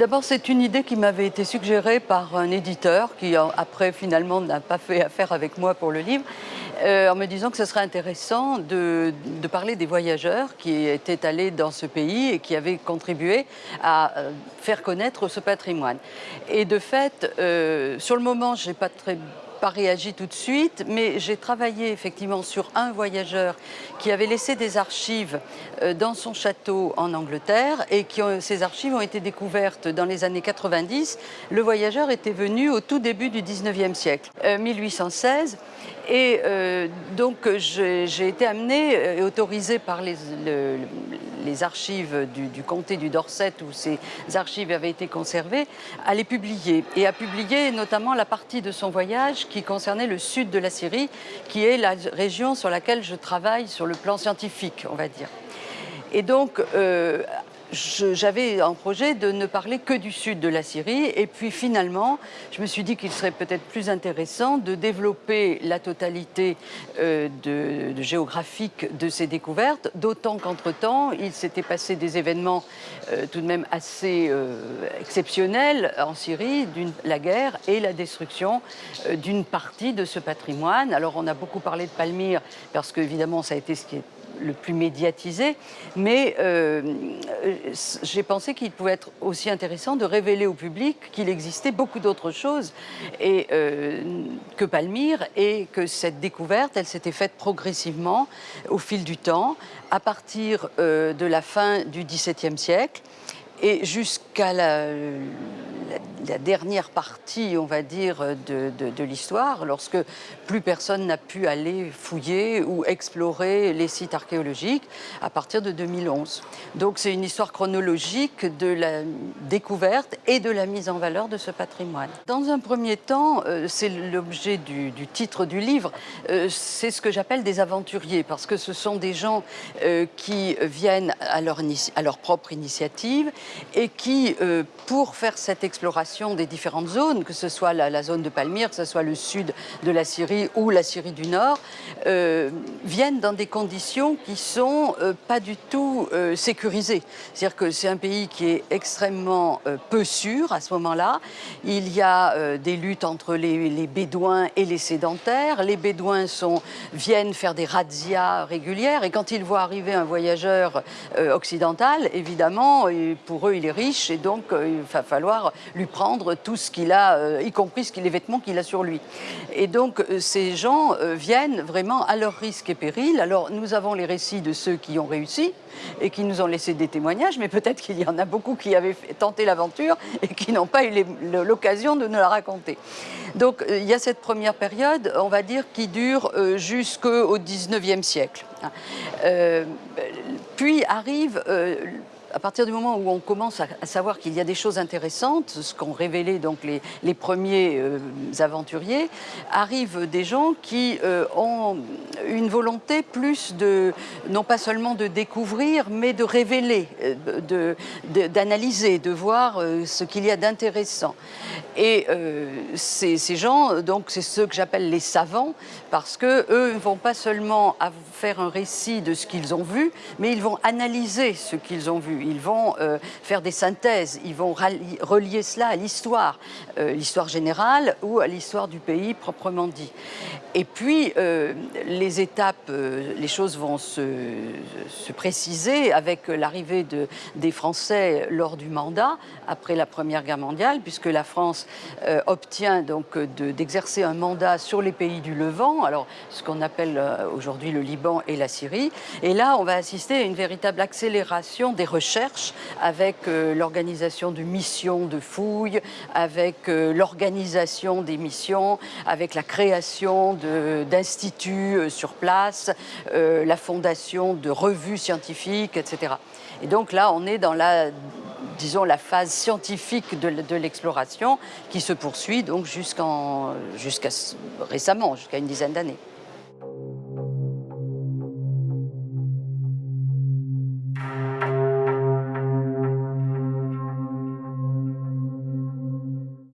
D'abord, c'est une idée qui m'avait été suggérée par un éditeur qui, après, finalement, n'a pas fait affaire avec moi pour le livre, euh, en me disant que ce serait intéressant de, parler des voyageurs qui étaient allés dans ce pays et qui avaient contribué à euh, faire connaître ce patrimoine. Et de fait, euh, sur le moment, je n'ai pas très pas réagi tout de suite, mais j'ai travaillé effectivement sur un voyageur qui avait laissé des archives euh, dans son château en Angleterre et qui ces archives ont été découvertes dans les années 90. Le voyageur était venu au tout début du 19e siècle, 1816. Euh, et euh, donc j'ai été amenée et autorisée par les, les archives du, comté du Dorset où ces archives avaient été conservées, à les publier et à publier notamment la partie de son voyage qui concernait le sud de la Syrie, qui est la région sur laquelle je travaille sur le plan scientifique, on va dire. Et donc, euh, j'avais un projet de ne parler que du sud de la Syrie. Et puis finalement, je me suis dit qu'il serait peut-être plus intéressant de développer la totalité euh, géographique de ces découvertes, d'autant qu'entre-temps, il s'était passé des événements euh, tout de même assez euh, exceptionnels en Syrie, la guerre et la destruction d'une partie de ce patrimoine. Alors on a beaucoup parlé de Palmyre, parce qu'évidemment, ça a été ce qui est le plus médiatisé, mais euh, j'ai pensé qu'il pouvait être aussi intéressant de révéler au public qu'il existait beaucoup d'autres choses et, euh, que Palmyre et que cette découverte, elle s'était faite progressivement au fil du temps, à partir euh, de la fin du XVIIe siècle et jusqu'à la, dernière partie, on va dire, de, l'histoire, lorsque plus personne n'a pu aller fouiller ou explorer les sites archéologiques à partir de 2011. Donc c'est une histoire chronologique de la découverte et de la mise en valeur de ce patrimoine. Dans un premier temps, euh, c'est l'objet du, titre du livre, euh, c'est ce que j'appelle des aventuriers, parce que ce sont des gens euh, qui viennent à leur, à leur propre initiative et qui, pour faire cette exploration des différentes zones, que ce soit la, zone de Palmyre, que ce soit le sud de la Syrie ou la Syrie du Nord, euh, viennent dans des conditions qui sont euh, pas du tout euh, sécurisées. C'est-à-dire que c'est un pays qui est extrêmement peu sûr à ce moment-là. Il y a des luttes entre les, Bédouins et les sédentaires. Les Bédouins sont, viennent faire des razzias régulières et quand ils voient arriver un voyageur occidental, évidemment, pour eux, il est riche et donc il va falloir lui prendre tout ce qu'il a, euh, y compris les vêtements qu'il a sur lui. Et donc euh, ces gens euh, viennent vraiment à leur risque et péril. Alors nous avons les récits de ceux qui ont réussi et qui nous ont laissé des témoignages, mais peut-être qu'il y en a beaucoup qui avaient tenté l'aventure et qui n'ont pas eu l'occasion de nous la raconter. Donc il y a cette première période, on va dire, qui dure jusqu'au 19e siècle. puis arrive à partir du moment où on commence à, savoir qu'il y a des choses intéressantes, ce qu'ont révélé donc les, premiers euh, aventuriers, arrivent des gens qui euh, ont une volonté plus de, non pas seulement de découvrir, mais de révéler, euh, d'analyser, de, de, voir ce qu'il y a d'intéressant. Et ces, gens, donc c'est ceux que j'appelle les savants, parce que eux ne vont pas seulement faire un récit de ce qu'ils ont vu, mais ils vont analyser ce qu'ils ont vu ils vont euh, faire des synthèses, ils vont relier cela à l'histoire, euh, l'histoire générale ou à l'histoire du pays proprement dit. Et puis, euh, les étapes, les choses vont se, préciser avec l'arrivée de, des Français lors du mandat, après la Première Guerre mondiale, puisque la France obtient donc d'exercer un mandat sur les pays du Levant, alors ce qu'on appelle aujourd'hui le Liban et la Syrie. Et là, on va assister à une véritable accélération des recherches avec euh, l'organisation de missions de fouilles, avec euh, l'organisation des missions, avec la création d'instituts euh, sur place, la fondation de revues scientifiques, etc. Et donc là, on est dans la disons, la phase scientifique de, l'exploration qui se poursuit donc jusqu'à récemment, jusqu'à une dizaine d'années.